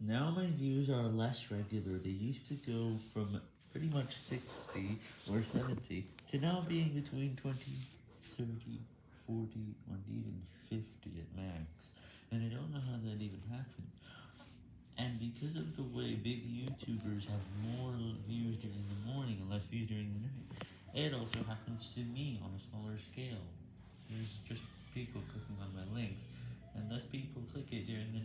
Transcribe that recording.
Now my views are less regular, they used to go from pretty much 60 or 70 to now being between 20, 30, 40, and even 50 at max, and I don't know how that even happened. And because of the way big YouTubers have more views during the morning and less views during the night, it also happens to me on a smaller scale. There's just people clicking on my links, and less people click it during the.